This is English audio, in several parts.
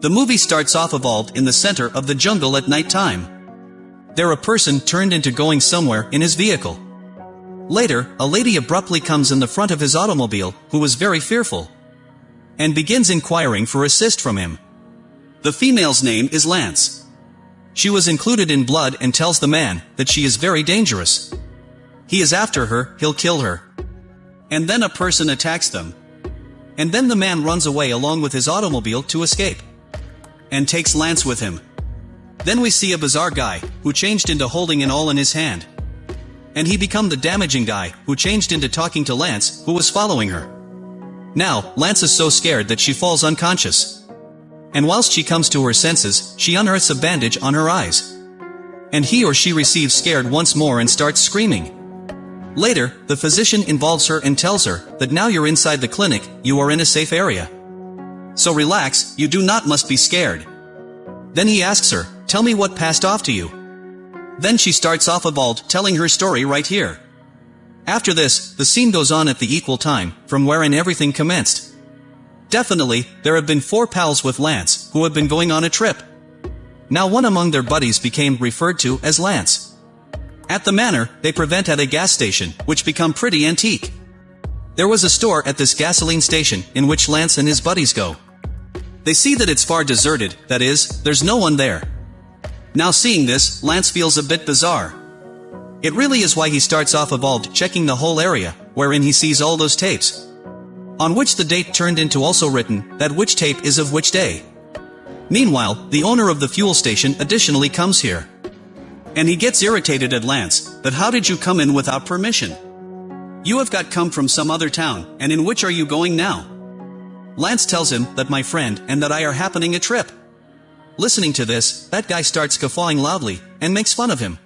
The movie starts off evolved in the center of the jungle at night time. There a person turned into going somewhere in his vehicle. Later, a lady abruptly comes in the front of his automobile, who was very fearful. And begins inquiring for assist from him. The female's name is Lance. She was included in blood and tells the man that she is very dangerous. He is after her, he'll kill her. And then a person attacks them. And then the man runs away along with his automobile to escape. And takes Lance with him. Then we see a bizarre guy, who changed into holding an all in his hand. And he become the damaging guy, who changed into talking to Lance, who was following her. Now, Lance is so scared that she falls unconscious. And whilst she comes to her senses, she unearths a bandage on her eyes. And he or she receives scared once more and starts screaming. Later, the physician involves her and tells her that now you're inside the clinic, you are in a safe area. So relax, you do not must be scared. Then he asks her, tell me what passed off to you. Then she starts off evolved telling her story right here. After this, the scene goes on at the equal time, from wherein everything commenced. Definitely, there have been four pals with Lance, who have been going on a trip. Now one among their buddies became referred to as Lance. At the manor, they prevent at a gas station, which become pretty antique. There was a store at this gasoline station, in which Lance and his buddies go. They see that it's far deserted, that is, there's no one there. Now seeing this, Lance feels a bit bizarre. It really is why he starts off evolved checking the whole area, wherein he sees all those tapes. On which the date turned into also written, that which tape is of which day. Meanwhile, the owner of the fuel station additionally comes here. And he gets irritated at Lance, that how did you come in without permission? You have got come from some other town, and in which are you going now? Lance tells him that my friend and that I are happening a trip. Listening to this, that guy starts guffawing loudly, and makes fun of him.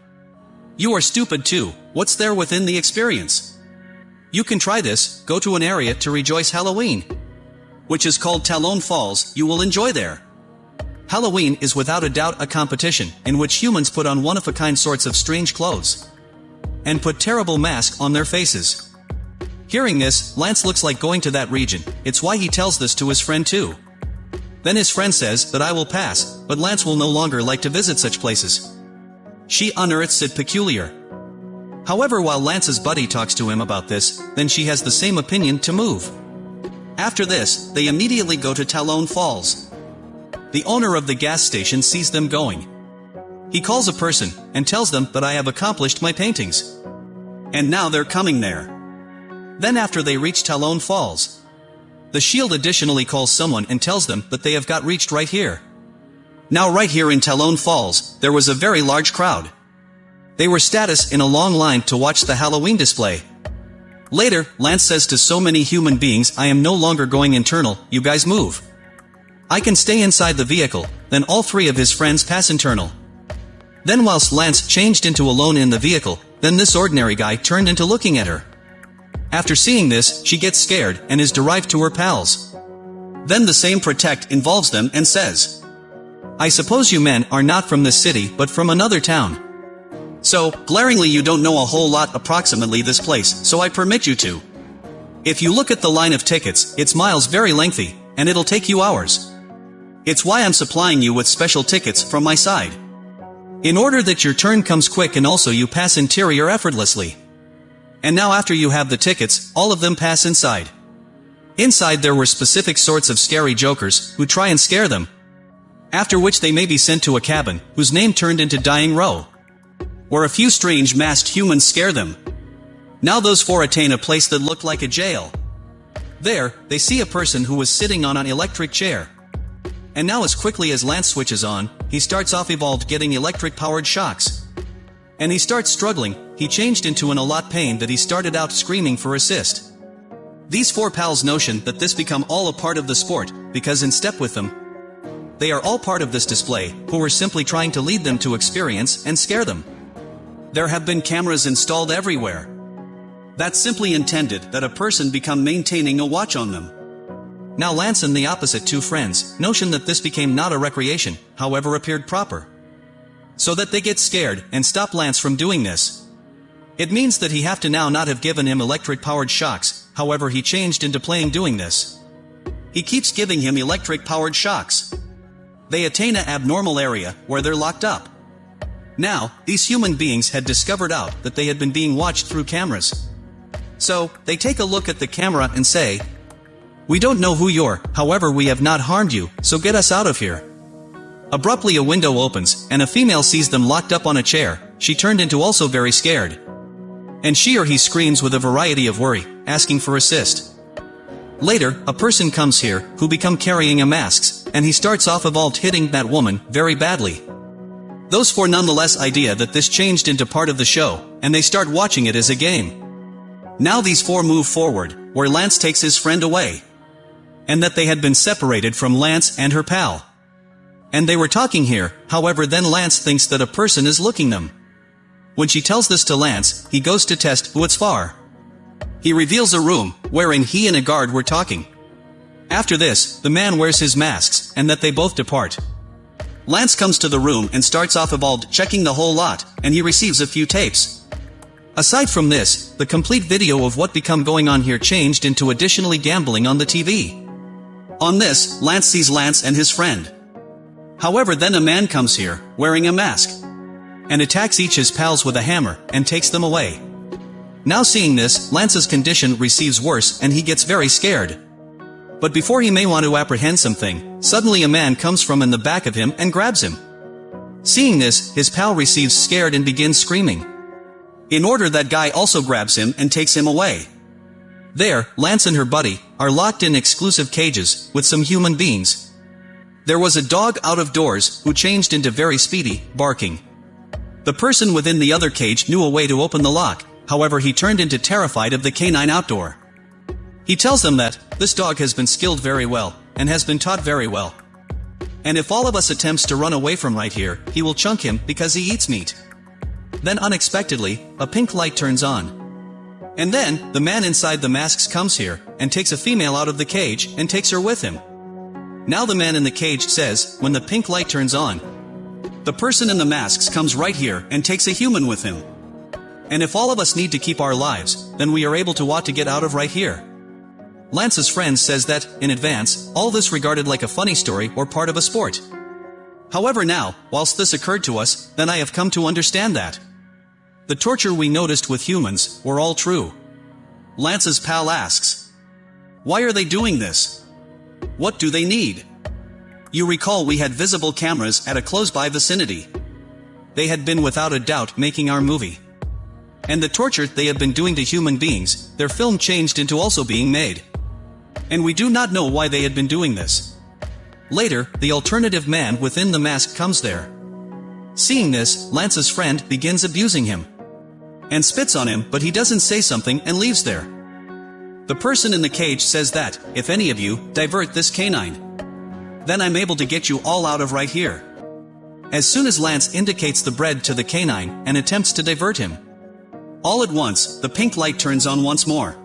You are stupid too, what's there within the experience? You can try this, go to an area to rejoice Halloween. Which is called Talon Falls, you will enjoy there. Halloween is without a doubt a competition, in which humans put on one-of-a-kind sorts of strange clothes. And put terrible masks on their faces. Hearing this, Lance looks like going to that region, it's why he tells this to his friend too. Then his friend says that I will pass, but Lance will no longer like to visit such places. She unearths it peculiar. However while Lance's buddy talks to him about this, then she has the same opinion to move. After this, they immediately go to Talon Falls. The owner of the gas station sees them going. He calls a person, and tells them that I have accomplished my paintings. And now they're coming there. Then after they reach Talon Falls, the shield additionally calls someone and tells them that they have got reached right here. Now right here in Talon Falls, there was a very large crowd. They were status in a long line to watch the Halloween display. Later, Lance says to so many human beings I am no longer going internal, you guys move. I can stay inside the vehicle, then all three of his friends pass internal. Then whilst Lance changed into alone in the vehicle, then this ordinary guy turned into looking at her. After seeing this, she gets scared and is derived to her pals. Then the same protect involves them and says, I suppose you men are not from this city but from another town. So, glaringly you don't know a whole lot approximately this place, so I permit you to. If you look at the line of tickets, it's miles very lengthy, and it'll take you hours. It's why I'm supplying you with special tickets from my side. In order that your turn comes quick and also you pass interior effortlessly. And now after you have the tickets, all of them pass inside. Inside there were specific sorts of scary jokers, who try and scare them. After which they may be sent to a cabin, whose name turned into Dying Row. Where a few strange masked humans scare them. Now those four attain a place that looked like a jail. There, they see a person who was sitting on an electric chair. And now as quickly as Lance switches on, he starts off evolved getting electric-powered shocks. And he starts struggling, he changed into an a lot pain that he started out screaming for assist. These four pals notion that this become all a part of the sport, because in step with them, they are all part of this display, who were simply trying to lead them to experience and scare them. There have been cameras installed everywhere. That simply intended that a person become maintaining a watch on them. Now Lance and the opposite two friends, notion that this became not a recreation, however appeared proper. So that they get scared, and stop Lance from doing this. It means that he have to now not have given him electric-powered shocks, however he changed into playing doing this. He keeps giving him electric-powered shocks. they attain a abnormal area where they're locked up. Now, these human beings had discovered out that they had been being watched through cameras. So, they take a look at the camera and say, We don't know who you're, however we have not harmed you, so get us out of here. Abruptly a window opens, and a female sees them locked up on a chair, she turned into also very scared. And she or he screams with a variety of worry, asking for assist. Later, a person comes here, who become carrying a masks, and he starts off evolved hitting that woman, very badly. Those four nonetheless idea that this changed into part of the show, and they start watching it as a game. Now these four move forward, where Lance takes his friend away. And that they had been separated from Lance and her pal. And they were talking here, however then Lance thinks that a person is looking them. When she tells this to Lance, he goes to test who it's for. He reveals a room, wherein he and a guard were talking. After this, the man wears his masks, and that they both depart. Lance comes to the room and starts off evolved checking the whole lot, and he receives a few tapes. Aside from this, the complete video of what become going on here changed into additionally gambling on the TV. On this, Lance sees Lance and his friend. However then a man comes here, wearing a mask, and attacks each his pals with a hammer, and takes them away. Now seeing this, Lance's condition receives worse and he gets very scared. But before he may want to apprehend something, suddenly a man comes from in the back of him and grabs him. Seeing this, his pal receives scared and begins screaming. In order that guy also grabs him and takes him away. There, Lance and her buddy, are locked in exclusive cages, with some human beings. There was a dog out of doors, who changed into very speedy, barking. The person within the other cage knew a way to open the lock, however he turned into terrified of the canine outdoor. He tells them that, this dog has been skilled very well, and has been taught very well. And if all of us attempts to run away from right here, he will chunk him because he eats meat. Then unexpectedly, a pink light turns on. And then, the man inside the masks comes here, and takes a female out of the cage, and takes her with him. Now the man in the cage says, when the pink light turns on, the person in the masks comes right here and takes a human with him. And if all of us need to keep our lives, then we are able to want to get out of right here. Lance's friend says that, in advance, all this regarded like a funny story or part of a sport. However now, whilst this occurred to us, then I have come to understand that. The torture we noticed with humans, were all true. Lance's pal asks. Why are they doing this? What do they need? You recall we had visible cameras at a close-by vicinity. They had been without a doubt making our movie. And the torture they have been doing to human beings, their film changed into also being made and we do not know why they had been doing this. Later, the alternative man within the mask comes there. Seeing this, Lance's friend begins abusing him. And spits on him, but he doesn't say something and leaves there. The person in the cage says that, if any of you, divert this canine. Then I'm able to get you all out of right here. As soon as Lance indicates the bread to the canine and attempts to divert him. All at once, the pink light turns on once more.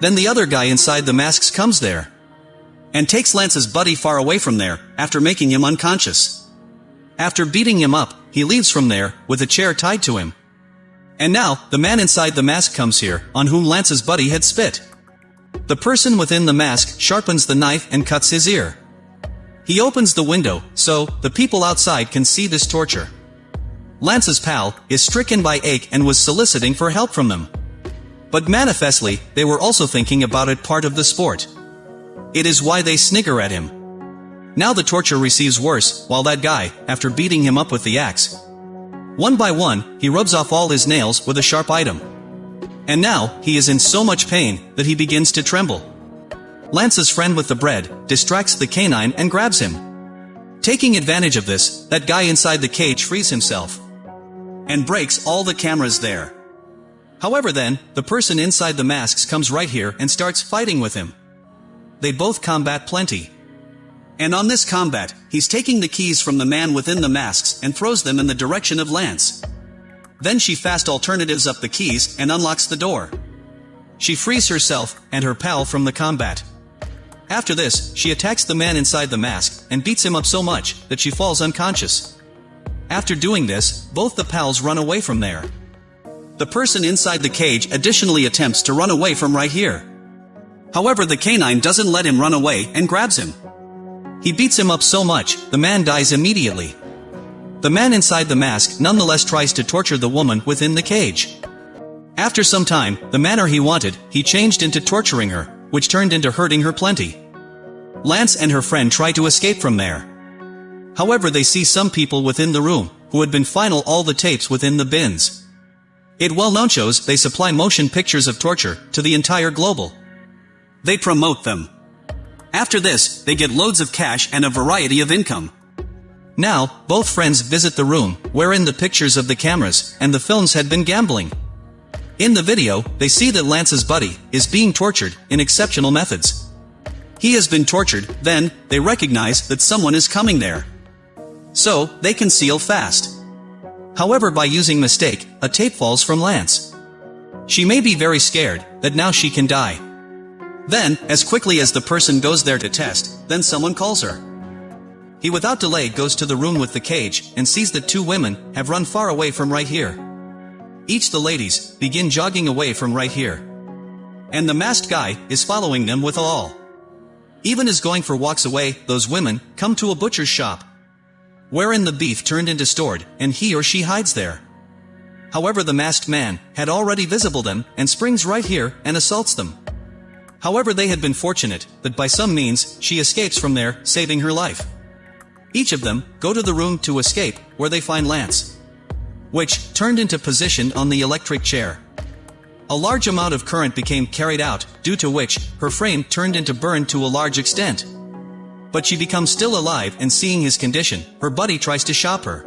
Then the other guy inside the masks comes there. And takes Lance's buddy far away from there, after making him unconscious. After beating him up, he leaves from there, with a chair tied to him. And now, the man inside the mask comes here, on whom Lance's buddy had spit. The person within the mask sharpens the knife and cuts his ear. He opens the window, so, the people outside can see this torture. Lance's pal, is stricken by ache and was soliciting for help from them. But manifestly, they were also thinking about it part of the sport. It is why they snigger at him. Now the torture receives worse, while that guy, after beating him up with the axe. One by one, he rubs off all his nails with a sharp item. And now, he is in so much pain, that he begins to tremble. Lance's friend with the bread, distracts the canine and grabs him. Taking advantage of this, that guy inside the cage frees himself. And breaks all the cameras there. However then, the person inside the masks comes right here and starts fighting with him. They both combat plenty. And on this combat, he's taking the keys from the man within the masks and throws them in the direction of Lance. Then she fast alternatives up the keys and unlocks the door. She frees herself and her pal from the combat. After this, she attacks the man inside the mask and beats him up so much that she falls unconscious. After doing this, both the pals run away from there. The person inside the cage additionally attempts to run away from right here. However the canine doesn't let him run away and grabs him. He beats him up so much, the man dies immediately. The man inside the mask nonetheless tries to torture the woman within the cage. After some time, the manner he wanted, he changed into torturing her, which turned into hurting her plenty. Lance and her friend try to escape from there. However they see some people within the room, who had been final all the tapes within the bins. It well known shows they supply motion pictures of torture to the entire global. They promote them. After this, they get loads of cash and a variety of income. Now, both friends visit the room, wherein the pictures of the cameras and the films had been gambling. In the video, they see that Lance's buddy is being tortured in exceptional methods. He has been tortured, then, they recognize that someone is coming there. So, they conceal fast. However by using mistake, a tape falls from Lance. She may be very scared, that now she can die. Then, as quickly as the person goes there to test, then someone calls her. He without delay goes to the room with the cage, and sees that two women have run far away from right here. Each the ladies, begin jogging away from right here. And the masked guy, is following them with all. Even as going for walks away, those women, come to a butcher's shop, wherein the beef turned into stored, and he or she hides there. However the masked man, had already visible them, and springs right here, and assaults them. However they had been fortunate, that by some means, she escapes from there, saving her life. Each of them, go to the room to escape, where they find Lance. Which, turned into position on the electric chair. A large amount of current became carried out, due to which, her frame turned into burn to a large extent. But she becomes still alive and seeing his condition, her buddy tries to shop her.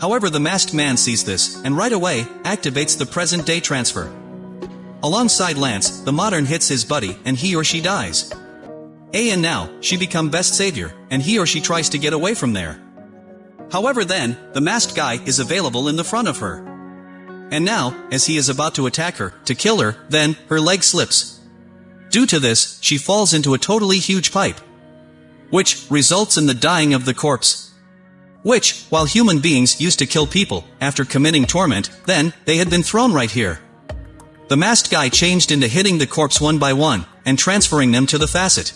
However the masked man sees this, and right away, activates the present-day transfer. Alongside Lance, the modern hits his buddy, and he or she dies. A and now, she become best savior, and he or she tries to get away from there. However then, the masked guy is available in the front of her. And now, as he is about to attack her, to kill her, then, her leg slips. Due to this, she falls into a totally huge pipe which results in the dying of the corpse. Which, while human beings used to kill people, after committing torment, then, they had been thrown right here. The masked guy changed into hitting the corpse one by one, and transferring them to the facet.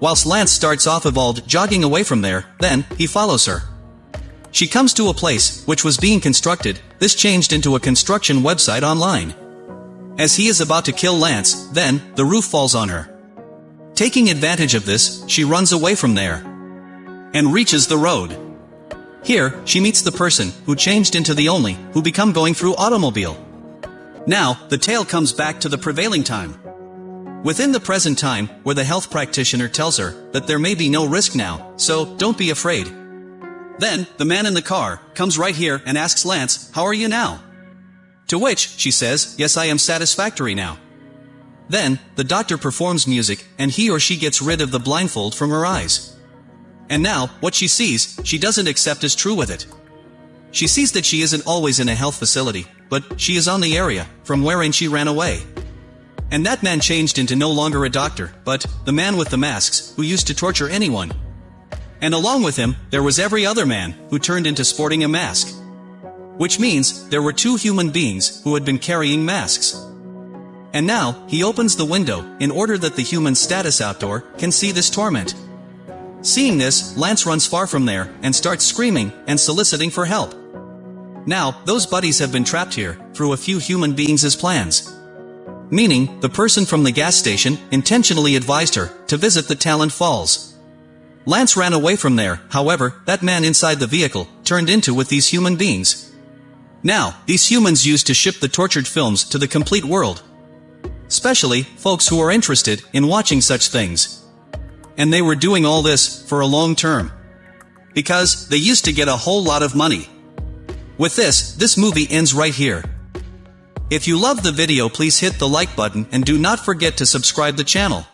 Whilst Lance starts off evolved jogging away from there, then, he follows her. She comes to a place, which was being constructed, this changed into a construction website online. As he is about to kill Lance, then, the roof falls on her. Taking advantage of this, she runs away from there and reaches the road. Here, she meets the person who changed into the only who become going through automobile. Now, the tale comes back to the prevailing time. Within the present time, where the health practitioner tells her that there may be no risk now, so don't be afraid. Then, the man in the car comes right here and asks Lance, how are you now? To which, she says, yes I am satisfactory now. Then, the doctor performs music, and he or she gets rid of the blindfold from her eyes. And now, what she sees, she doesn't accept as true with it. She sees that she isn't always in a health facility, but she is on the area, from wherein she ran away. And that man changed into no longer a doctor, but the man with the masks, who used to torture anyone. And along with him, there was every other man, who turned into sporting a mask. Which means, there were two human beings, who had been carrying masks. And now, he opens the window, in order that the human status outdoor can see this torment. Seeing this, Lance runs far from there, and starts screaming, and soliciting for help. Now, those buddies have been trapped here, through a few human beings' plans. Meaning, the person from the gas station, intentionally advised her, to visit the Talon Falls. Lance ran away from there, however, that man inside the vehicle, turned into with these human beings. Now, these humans used to ship the tortured films to the complete world, especially folks who are interested in watching such things. And they were doing all this for a long term. Because they used to get a whole lot of money. With this, this movie ends right here. If you love the video please hit the like button and do not forget to subscribe the channel.